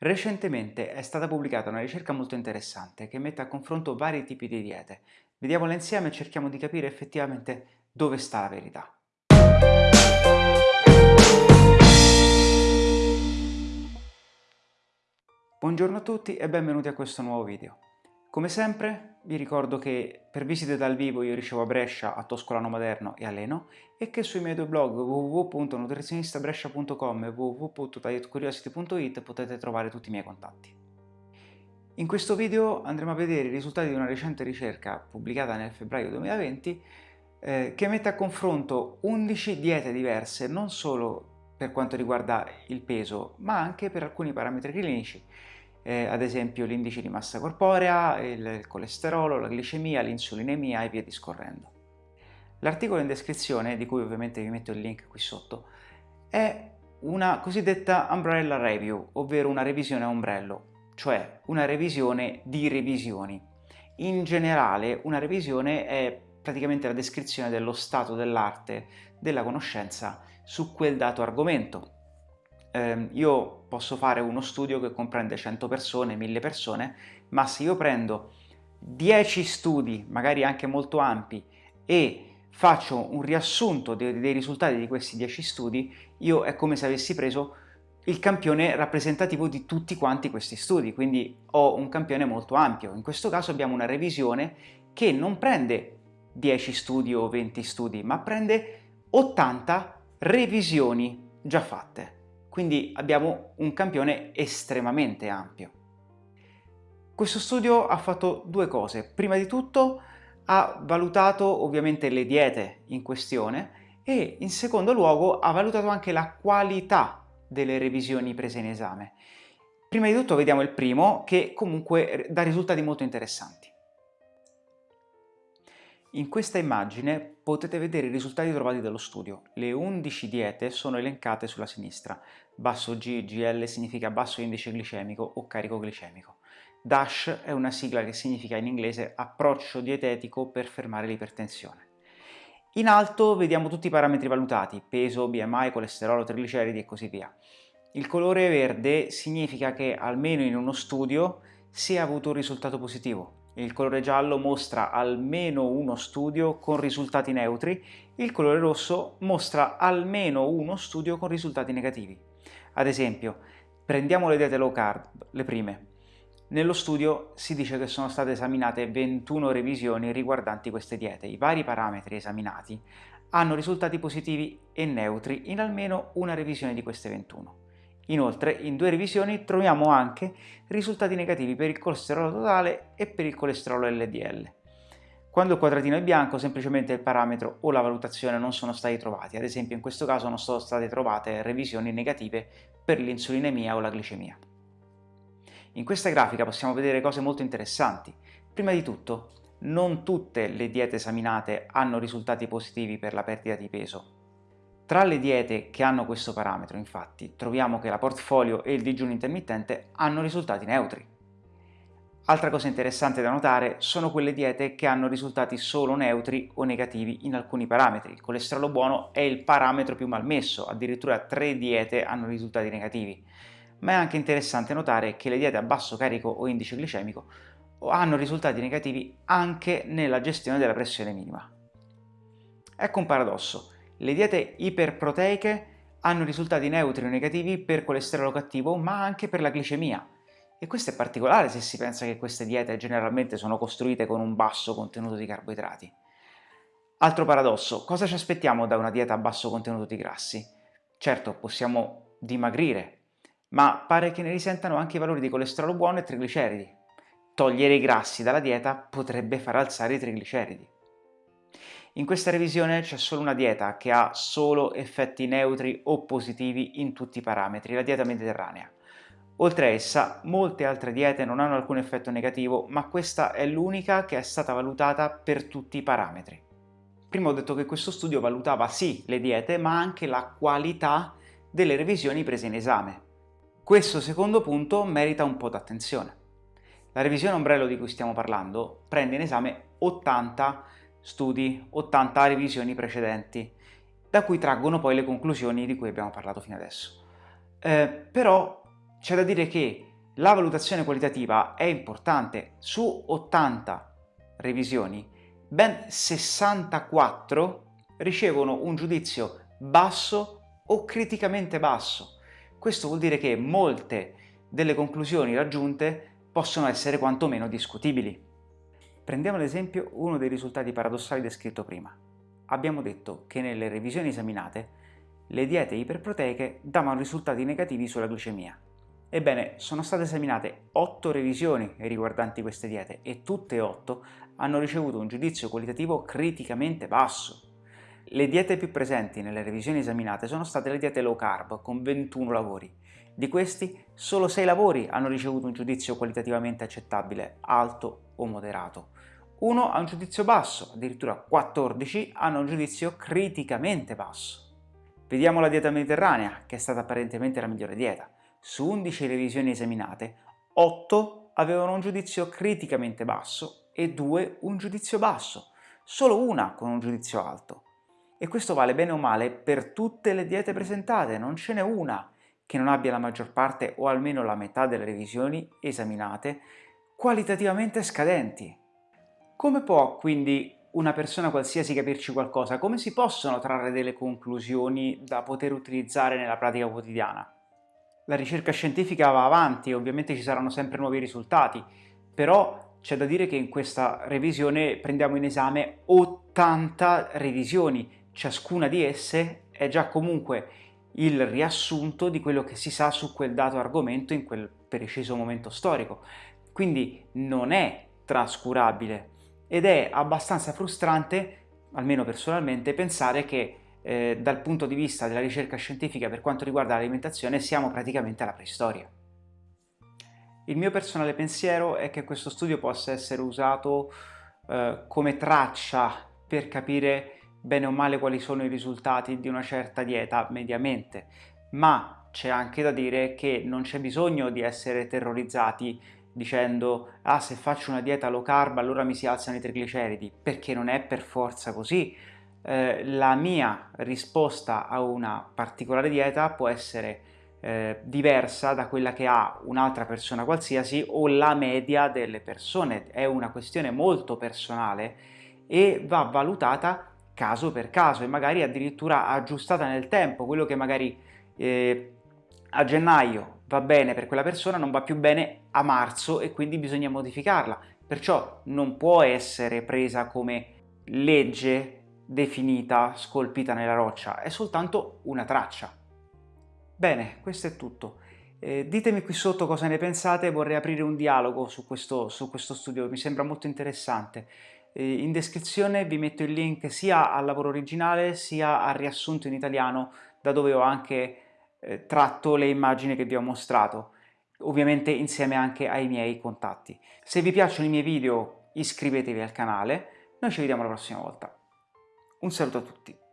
Recentemente è stata pubblicata una ricerca molto interessante che mette a confronto vari tipi di diete. Vediamola insieme e cerchiamo di capire effettivamente dove sta la verità. Buongiorno a tutti e benvenuti a questo nuovo video. Come sempre vi ricordo che per visite dal vivo io ricevo a Brescia, a Toscolano Maderno e a Leno e che sui miei due blog www.nutrizionistabrescia.com e www.dietcuriosity.it potete trovare tutti i miei contatti. In questo video andremo a vedere i risultati di una recente ricerca pubblicata nel febbraio 2020 eh, che mette a confronto 11 diete diverse non solo per quanto riguarda il peso ma anche per alcuni parametri clinici eh, ad esempio l'indice di massa corporea, il, colesterolo, la glicemia, l'insulinemia e via discorrendo. L'articolo in descrizione, di cui ovviamente vi metto il link qui sotto, è una cosiddetta umbrella review, ovvero una revisione a ombrello, cioè una revisione di revisioni. In generale una revisione è praticamente la descrizione dello stato dell'arte della conoscenza su quel dato argomento, eh, io posso fare uno studio che comprende 100 persone, 1000 persone, ma se io prendo 10 studi, magari anche molto ampi, e faccio un riassunto dei, dei risultati di questi 10 studi, io è come se avessi preso il campione rappresentativo di tutti quanti questi studi, quindi ho un campione molto ampio. In questo caso abbiamo una revisione che non prende 10 studi o 20 studi, ma prende 80 revisioni già fatte quindi abbiamo un campione estremamente ampio. Questo studio ha fatto due cose. Prima di tutto ha valutato ovviamente le diete in questione e in secondo luogo ha valutato anche la qualità delle revisioni prese in esame. Prima di tutto vediamo il primo che comunque dà risultati molto interessanti. In questa immagine potete vedere i risultati trovati dallo studio. Le 11 diete sono elencate sulla sinistra. Basso G, GL significa basso indice glicemico o carico glicemico. DASH è una sigla che significa in inglese approccio dietetico per fermare l'ipertensione. In alto vediamo tutti i parametri valutati, peso, BMI, colesterolo, trigliceridi e così via. Il colore verde significa che almeno in uno studio si è avuto un risultato positivo, il colore giallo mostra almeno uno studio con risultati neutri, il colore rosso mostra almeno uno studio con risultati negativi. Ad esempio, prendiamo le diete low carb, le prime. Nello studio si dice che sono state esaminate 21 revisioni riguardanti queste diete. I vari parametri esaminati hanno risultati positivi e neutri in almeno una revisione di queste 21. Inoltre, in due revisioni troviamo anche risultati negativi per il colesterolo totale e per il colesterolo LDL. Quando il quadratino è bianco, semplicemente il parametro o la valutazione non sono stati trovati, ad esempio in questo caso non sono state trovate revisioni negative per l'insulinemia o la glicemia. In questa grafica possiamo vedere cose molto interessanti. Prima di tutto, non tutte le diete esaminate hanno risultati positivi per la perdita di peso, tra le diete che hanno questo parametro, infatti, troviamo che la portfolio e il digiuno intermittente hanno risultati neutri. Altra cosa interessante da notare sono quelle diete che hanno risultati solo neutri o negativi in alcuni parametri. Il colesterolo buono è il parametro più malmesso, addirittura tre diete hanno risultati negativi. Ma è anche interessante notare che le diete a basso carico o indice glicemico hanno risultati negativi anche nella gestione della pressione minima. Ecco un paradosso. Le diete iperproteiche hanno risultati neutri o negativi per colesterolo cattivo ma anche per la glicemia. E questo è particolare se si pensa che queste diete generalmente sono costruite con un basso contenuto di carboidrati. Altro paradosso, cosa ci aspettiamo da una dieta a basso contenuto di grassi? Certo, possiamo dimagrire, ma pare che ne risentano anche i valori di colesterolo buono e trigliceridi. Togliere i grassi dalla dieta potrebbe far alzare i trigliceridi. In questa revisione c'è solo una dieta che ha solo effetti neutri o positivi in tutti i parametri, la dieta mediterranea. Oltre a essa, molte altre diete non hanno alcun effetto negativo, ma questa è l'unica che è stata valutata per tutti i parametri. Prima ho detto che questo studio valutava sì le diete, ma anche la qualità delle revisioni prese in esame. Questo secondo punto merita un po' d'attenzione. La revisione ombrello di cui stiamo parlando prende in esame 80 studi 80 revisioni precedenti, da cui traggono poi le conclusioni di cui abbiamo parlato fino adesso. Eh, però c'è da dire che La valutazione qualitativa è importante, su 80 revisioni, ben 64 ricevono un giudizio basso o criticamente basso. Questo vuol dire che molte delle conclusioni raggiunte possono essere quantomeno discutibili. Prendiamo ad esempio uno dei risultati paradossali descritto prima. Abbiamo detto che nelle revisioni esaminate le diete iperproteiche davano risultati negativi sulla glicemia. Ebbene, sono state esaminate 8 revisioni riguardanti queste diete e tutte e 8 hanno ricevuto un giudizio qualitativo criticamente basso. Le diete più presenti nelle revisioni esaminate sono state le diete low carb, con 21 lavori. Di questi, solo 6 lavori hanno ricevuto un giudizio qualitativamente accettabile, alto o moderato. Uno ha un giudizio basso, addirittura 14 hanno un giudizio criticamente basso. Vediamo la dieta mediterranea, che è stata apparentemente la migliore dieta. Su 11 revisioni esaminate, 8 avevano un giudizio criticamente basso e 2 un giudizio basso, solo una con un giudizio alto. E questo vale bene o male per tutte le diete presentate, non ce n'è una che non abbia la maggior parte o almeno la metà delle revisioni esaminate qualitativamente scadenti. Come può quindi una persona qualsiasi capirci qualcosa? Come si possono trarre delle conclusioni da poter utilizzare nella pratica quotidiana? la ricerca scientifica va avanti ovviamente ci saranno sempre nuovi risultati, però c'è da dire che in questa revisione prendiamo in esame 80 revisioni, ciascuna di esse è già comunque il riassunto di quello che si sa su quel dato argomento in quel preciso momento storico, quindi non è trascurabile ed è abbastanza frustrante, almeno personalmente, pensare che eh, dal punto di vista della ricerca scientifica per quanto riguarda l'alimentazione siamo praticamente alla preistoria. Il mio personale pensiero è che questo studio possa essere usato eh, come traccia per capire bene o male quali sono i risultati di una certa dieta mediamente, ma c'è anche da dire che non c'è bisogno di essere terrorizzati dicendo ah se faccio una dieta low carb allora mi si alzano i trigliceridi, perché non è per forza così, eh, la mia risposta a una particolare dieta può essere eh, diversa da quella che ha un'altra persona qualsiasi o la media delle persone, è una questione molto personale e va valutata caso per caso e magari addirittura aggiustata nel tempo, quello che magari eh, a gennaio va bene per quella persona non va più bene a marzo e quindi bisogna modificarla, perciò non può essere presa come legge definita, scolpita nella roccia, è soltanto una traccia. Bene, questo è tutto. Eh, ditemi qui sotto cosa ne pensate, vorrei aprire un dialogo su questo, su questo studio, mi sembra molto interessante. Eh, in descrizione vi metto il link sia al lavoro originale sia al riassunto in italiano da dove ho anche eh, tratto le immagini che vi ho mostrato, ovviamente insieme anche ai miei contatti. Se vi piacciono i miei video iscrivetevi al canale, noi ci vediamo la prossima volta. Un saluto a tutti.